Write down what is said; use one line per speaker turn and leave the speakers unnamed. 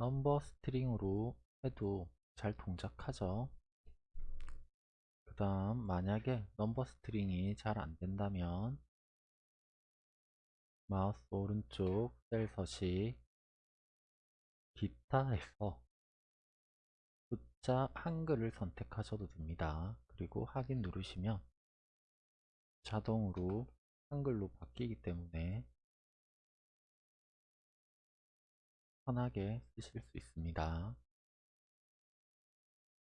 number string으로 해도 잘 동작하죠. 그 다음 만약에 number string이 잘 안된다면 마우스 오른쪽 셀 서식 기타에서 숫자 한글을 선택하셔도 됩니다. 그리고 확인 누르시면 자동으로 한글로 바뀌기 때문에 편하게 쓰실 수 있습니다.